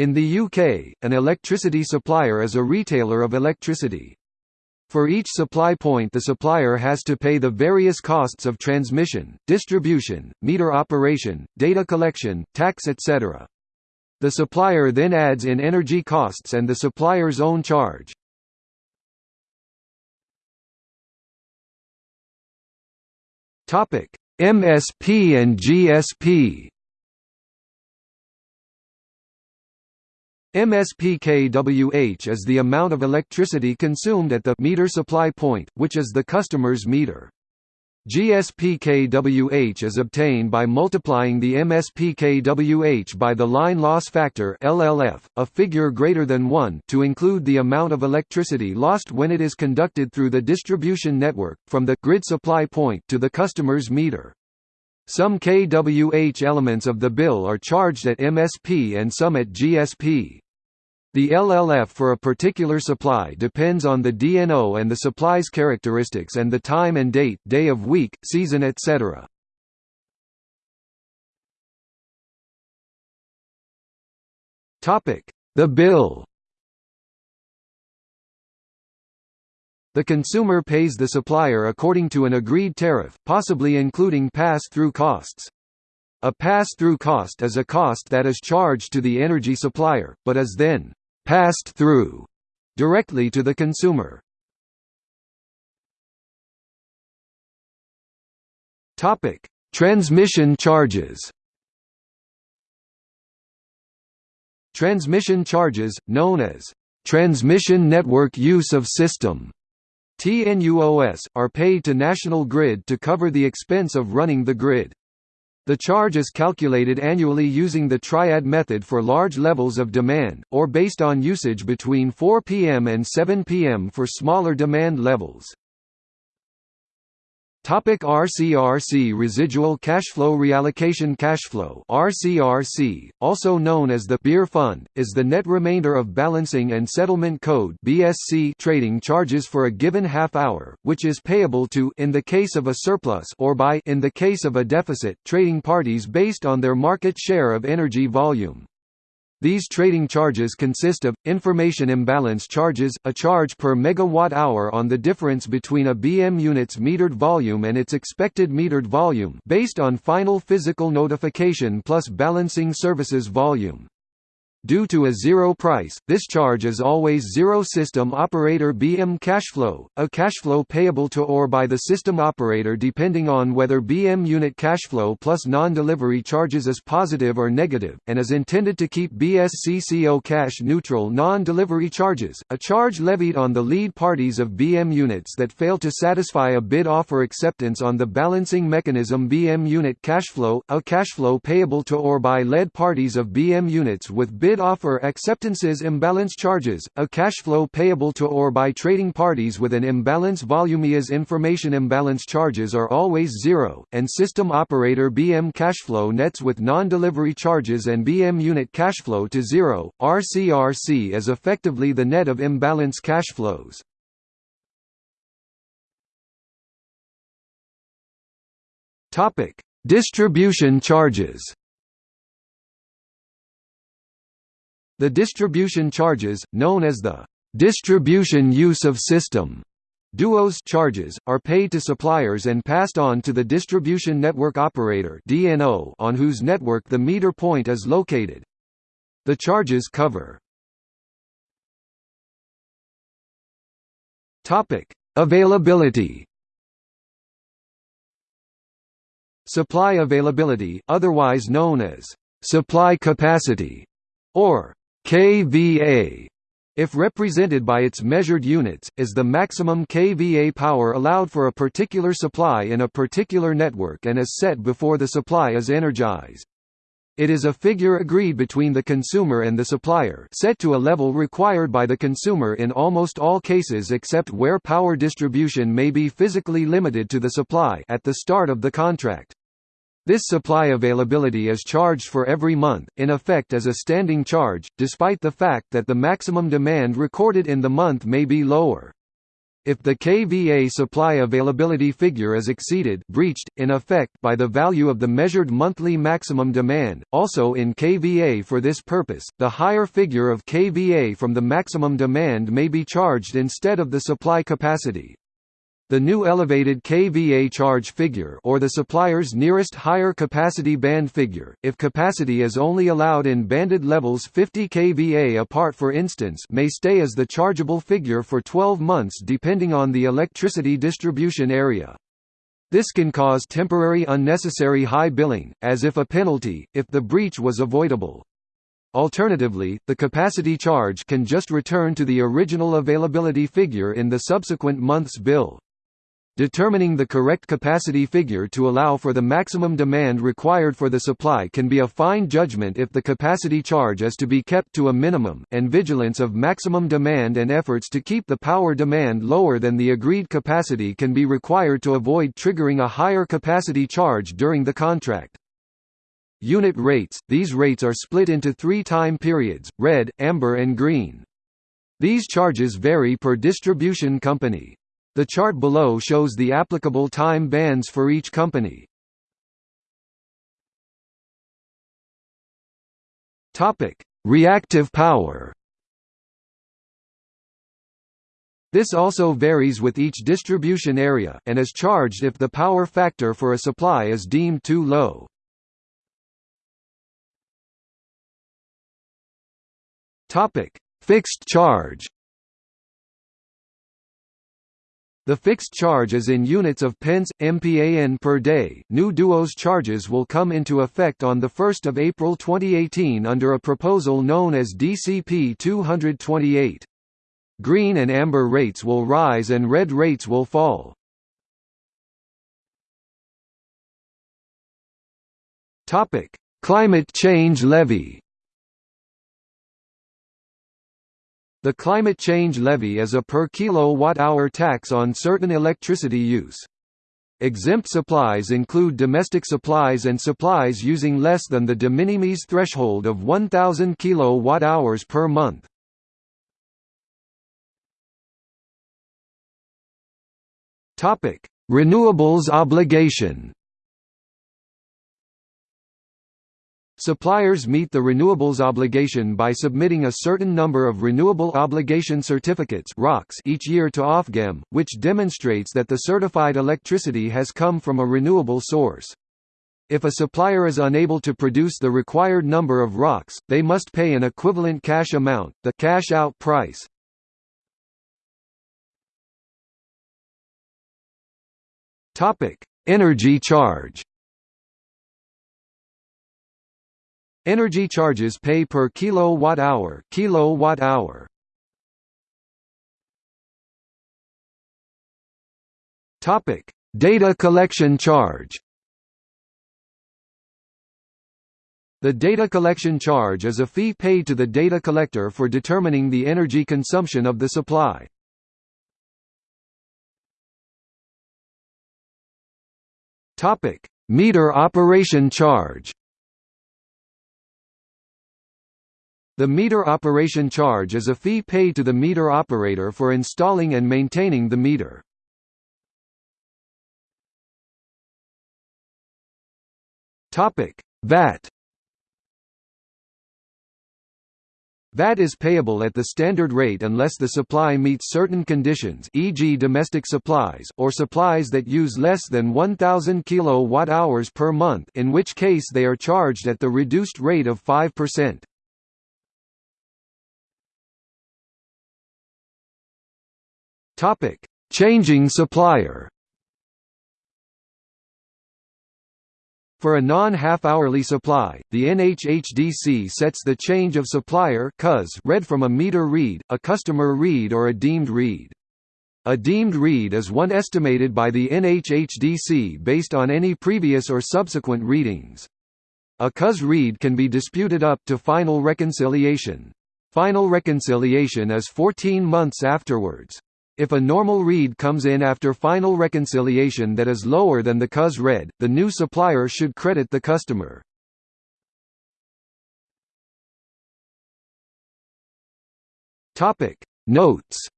In the UK, an electricity supplier is a retailer of electricity. For each supply point the supplier has to pay the various costs of transmission, distribution, meter operation, data collection, tax etc. The supplier then adds in energy costs and the supplier's own charge. MSP and GSP MSPKWH is the amount of electricity consumed at the meter supply point, which is the customer's meter. GSPKWH is obtained by multiplying the MSPKWH by the line loss factor LLF, a figure greater than 1 to include the amount of electricity lost when it is conducted through the distribution network, from the grid supply point to the customer's meter. Some kWh elements of the bill are charged at MSP and some at GSP. The LLF for a particular supply depends on the DNO and the supply's characteristics and the time and date, day of week, season etc. The bill The consumer pays the supplier according to an agreed tariff, possibly including pass-through costs. A pass-through cost is a cost that is charged to the energy supplier, but is then passed through directly to the consumer. Transmission charges. Transmission charges, known as transmission network use of system TNUOS, are paid to National Grid to cover the expense of running the grid. The charge is calculated annually using the triad method for large levels of demand, or based on usage between 4 pm and 7 pm for smaller demand levels. Topic RCRC Residual cash flow reallocation cash flow RCRC, also known as the Beer Fund, is the net remainder of balancing and settlement code BSC trading charges for a given half hour, which is payable to in the case of a surplus or by in the case of a deficit trading parties based on their market share of energy volume. These trading charges consist of, information imbalance charges, a charge per megawatt-hour on the difference between a BM unit's metered volume and its expected metered volume based on final physical notification plus balancing services volume. Due to a zero price, this charge is always zero system operator BM cash flow, a cash flow payable to or by the system operator depending on whether BM unit cash flow plus non-delivery charges is positive or negative, and is intended to keep BSCCO cash neutral non-delivery charges, a charge levied on the lead parties of BM units that fail to satisfy a bid offer acceptance on the balancing mechanism BM unit cash flow, a cash flow payable to or by lead parties of BM units with bid bid offer acceptances imbalance charges, a cash flow payable to or by trading parties with an imbalance volumeas information imbalance charges are always zero, and system operator BM cash flow nets with non-delivery charges and BM unit cash flow to zero. RCRC is effectively the net of imbalance cash flows. Topic: Distribution charges. The distribution charges, known as the distribution use of system DUOS charges, are paid to suppliers and passed on to the distribution network operator DNO on whose network the meter point is located. The charges cover Topic: Availability. Supply availability, otherwise known as supply capacity or kVA if represented by its measured units, is the maximum kVA power allowed for a particular supply in a particular network and is set before the supply is energized. It is a figure agreed between the consumer and the supplier set to a level required by the consumer in almost all cases except where power distribution may be physically limited to the supply at the start of the contract. This supply availability is charged for every month, in effect as a standing charge, despite the fact that the maximum demand recorded in the month may be lower. If the kVA supply availability figure is exceeded breached, in effect, by the value of the measured monthly maximum demand, also in kVA for this purpose, the higher figure of kVA from the maximum demand may be charged instead of the supply capacity. The new elevated kVA charge figure or the supplier's nearest higher capacity band figure, if capacity is only allowed in banded levels 50 kVA apart for instance may stay as the chargeable figure for 12 months depending on the electricity distribution area. This can cause temporary unnecessary high billing, as if a penalty, if the breach was avoidable. Alternatively, the capacity charge can just return to the original availability figure in the subsequent month's bill. Determining the correct capacity figure to allow for the maximum demand required for the supply can be a fine judgment if the capacity charge is to be kept to a minimum, and vigilance of maximum demand and efforts to keep the power demand lower than the agreed capacity can be required to avoid triggering a higher capacity charge during the contract. Unit rates – These rates are split into three time periods, red, amber and green. These charges vary per distribution company. The chart below shows the applicable time bands for each company. Topic: Reactive power. This also varies with each distribution area, and is charged if the power factor for a supply is deemed too low. Fixed charge. The fixed charge is in units of pence, MPAN per day. New Duos charges will come into effect on 1 April 2018 under a proposal known as DCP 228. Green and amber rates will rise and red rates will fall. Climate change levy. The climate change levy is a per kilowatt-hour tax on certain electricity use. Exempt supplies include domestic supplies and supplies using less than the de minimis threshold of 1000 kilowatt-hours per month. Topic: Renewables obligation. Suppliers meet the renewables obligation by submitting a certain number of Renewable Obligation Certificates each year to Ofgem, which demonstrates that the certified electricity has come from a renewable source. If a supplier is unable to produce the required number of ROCs, they must pay an equivalent cash amount, the cash-out price. Energy charge Energy charges pay per kilowatt-hour kilowatt-hour. Topic: Data collection charge. The data collection charge is a fee paid to the data collector for determining the energy consumption of the supply. Topic: Meter operation charge. The meter operation charge is a fee paid to the meter operator for installing and maintaining the meter. VAT VAT is payable at the standard rate unless the supply meets certain conditions e.g. domestic supplies or supplies that use less than 1000 kilowatt-hours per month in which case they are charged at the reduced rate of 5%. Topic: Changing supplier. For a non-half-hourly supply, the NHHDC sets the change of supplier read from a meter read, a customer read or a deemed read. A deemed read is one estimated by the NHHDC based on any previous or subsequent readings. A CUS read can be disputed up to final reconciliation. Final reconciliation is 14 months afterwards. If a normal read comes in after final reconciliation that is lower than the CUS read, the new supplier should credit the customer. Notes